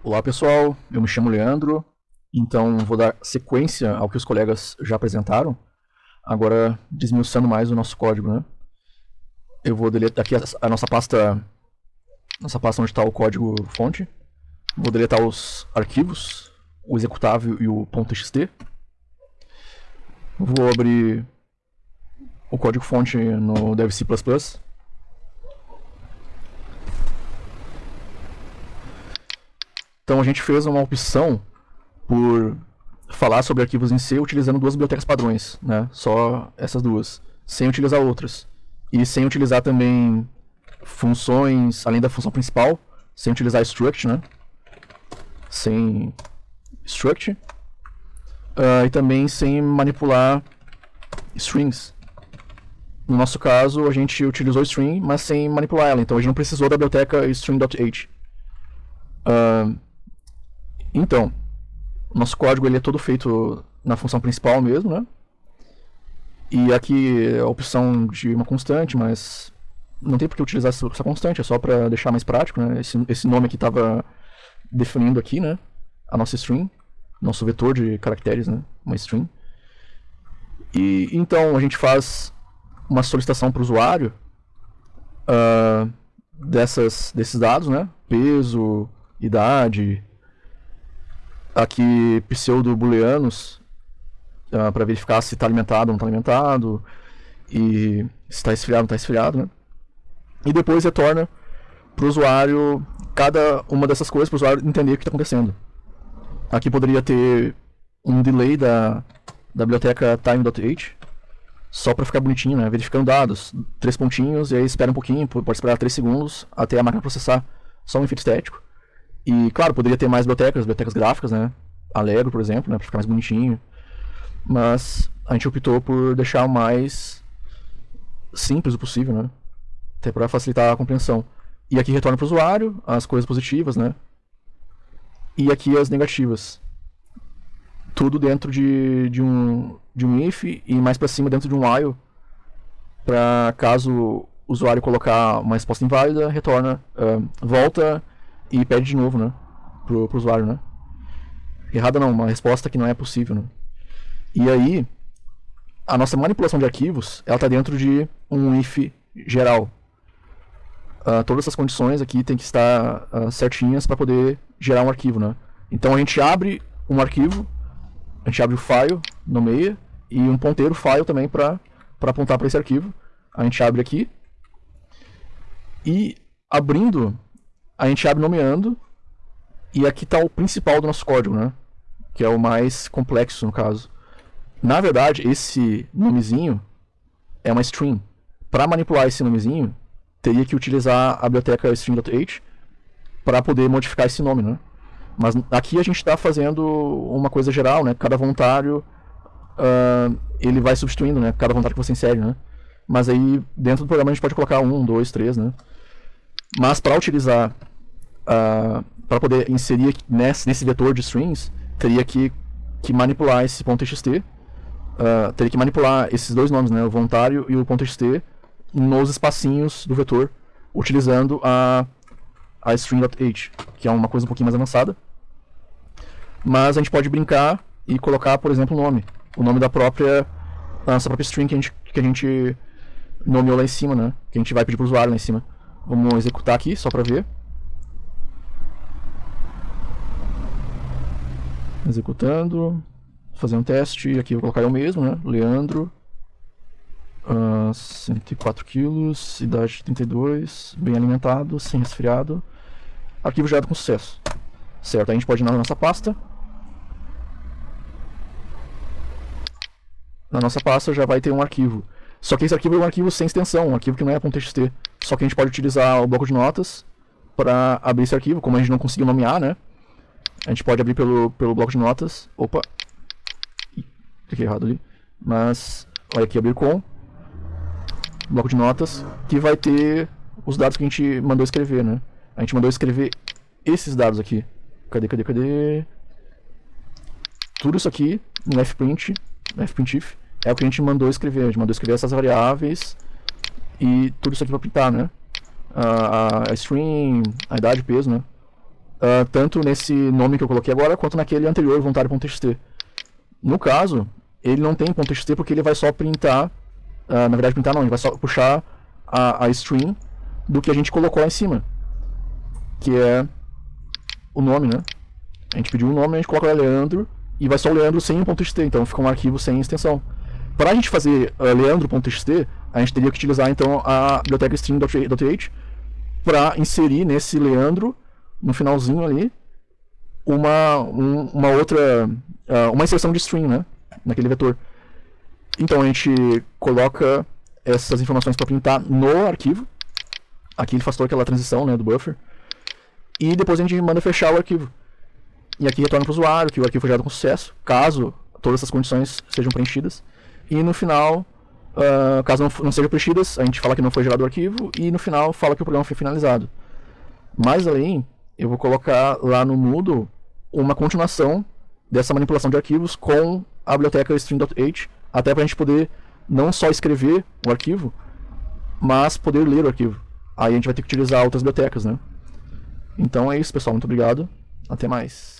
Olá pessoal, eu me chamo Leandro, então vou dar sequência ao que os colegas já apresentaram, agora desmiuçando mais o nosso código, né? Eu vou deletar aqui a, nossa pasta, nossa pasta onde está o código fonte, vou deletar os arquivos, o executável e o .txt, vou abrir o código fonte no devc++, Então a gente fez uma opção por falar sobre arquivos em C utilizando duas bibliotecas padrões, né? Só essas duas, sem utilizar outras. E sem utilizar também funções, além da função principal, sem utilizar struct, né? Sem struct. Uh, e também sem manipular strings. No nosso caso, a gente utilizou string, mas sem manipular ela. Então a gente não precisou da biblioteca string.h. Uh, então, nosso código ele é todo feito na função principal mesmo, né? E aqui é a opção de uma constante, mas não tem por que utilizar essa constante, é só para deixar mais prático, né? Esse, esse nome aqui estava definindo aqui, né? A nossa string, nosso vetor de caracteres, né? Uma string. E então a gente faz uma solicitação para o usuário uh, dessas, desses dados, né? Peso, idade, aqui pseudo-booleanos uh, ah, para verificar se está alimentado ou não está alimentado e se está esfriado ou não está esfriado, né? E depois retorna para o usuário cada uma dessas coisas para o usuário entender o que está acontecendo. Aqui poderia ter um delay da, da biblioteca time.h só para ficar bonitinho, né? Verificando dados, três pontinhos, e aí espera um pouquinho, pode esperar três segundos até a máquina processar só um efeito estético. E, claro, poderia ter mais bibliotecas, bibliotecas gráficas, né? Allegro, por exemplo, né? Pra ficar mais bonitinho. Mas a gente optou por deixar o mais simples o possível, né? Até para facilitar a compreensão. E aqui retorna para o usuário as coisas positivas, né? E aqui as negativas. Tudo dentro de, de, um, de um if e mais para cima dentro de um while. Para caso o usuário colocar uma resposta inválida, retorna, uh, volta e pede de novo, né? Pro, pro usuário, né? Errada não, uma resposta que não é possível, né? E aí, a nossa manipulação de arquivos, ela está dentro de um if geral. Uh, todas essas condições aqui tem que estar uh, certinhas para poder gerar um arquivo, né? Então a gente abre um arquivo, a gente abre o file, nomeia, e um ponteiro file também para apontar para esse arquivo. A gente abre aqui, e abrindo a gente abre nomeando, e aqui está o principal do nosso código, né? Que é o mais complexo, no caso. Na verdade, esse nomezinho é uma string. Para manipular esse nomezinho, teria que utilizar a biblioteca string.h para poder modificar esse nome, né? Mas aqui a gente está fazendo uma coisa geral, né? Cada voluntário, uh, ele vai substituindo, né? Cada voluntário que você insere, né? Mas aí, dentro do programa, a gente pode colocar um, dois, três, né? Mas para utilizar uh, ah, para poder inserir nesse, nesse vetor de strings, teria que, que manipular esse .txt, uh, ah, teria que manipular esses dois nomes, né, o voluntário e o .txt, nos espacinhos do vetor, utilizando a, a string.h, que é uma coisa um pouquinho mais avançada. Mas a gente pode brincar e colocar, por exemplo, o nome. O nome da própria, da nossa própria string que a gente, que a gente nomeou lá em cima, né? Que a gente vai pedir para o usuário lá em cima. Vamos executar aqui, só para ver. executando, fazer um teste, aqui eu vou colocar eu mesmo, né, Leandro, uh, 104 quilos, idade 32, bem alimentado, sem resfriado, arquivo gerado com sucesso. Certo, a gente pode ir na nossa pasta, na nossa pasta já vai ter um arquivo. Só que esse arquivo é um arquivo sem extensão, um arquivo que não é .txt. Só que a gente pode utilizar o bloco de notas para abrir esse arquivo, como a gente não conseguiu nomear, né? A gente pode abrir pelo, pelo bloco de notas. Opa! Cliquei errado ali. Mas, olha aqui, abrir com. Bloco de notas, que vai ter os dados que a gente mandou escrever, né? A gente mandou escrever esses dados aqui. Cadê, cadê, cadê? Tudo isso aqui no fprint, no é o que a gente mandou escrever. A gente mandou escrever essas variáveis e tudo isso aqui para printar, né? A, a, string, a idade, peso, né? uh, tanto nesse nome que eu coloquei agora, quanto naquele anterior, voluntário.txt. No caso, ele não tem .txt porque ele vai só printar, uh, na verdade printar não, ele vai só puxar a, a string do que a gente colocou lá em cima, que é o nome, né? A gente pediu um nome, a gente coloca lá Leandro, e vai só o Leandro sem .txt, então fica um arquivo sem extensão. Para a gente fazer uh, leandro.txt, a gente teria que utilizar então a biblioteca string.th para inserir nesse Leandro, no finalzinho ali, uma, um, uma outra, uh, uma inserção de string, né? Naquele vetor. Então a gente coloca essas informações para printar no arquivo. Aqui ele faz toda aquela transição né, do buffer. E depois a gente manda fechar o arquivo. E aqui retorna para o usuário que o arquivo foi gerado com sucesso, caso todas essas condições sejam preenchidas. E no final, uh, caso não, não sejam preenchidas, a gente fala que não foi gerado o arquivo e no final fala que o programa foi finalizado. Mais além, eu vou colocar lá no Moodle uma continuação dessa manipulação de arquivos com a biblioteca string.h, até para a gente poder não só escrever o arquivo, mas poder ler o arquivo. Aí a gente vai ter que utilizar outras bibliotecas, né? Então é isso, pessoal. Muito obrigado. Até mais.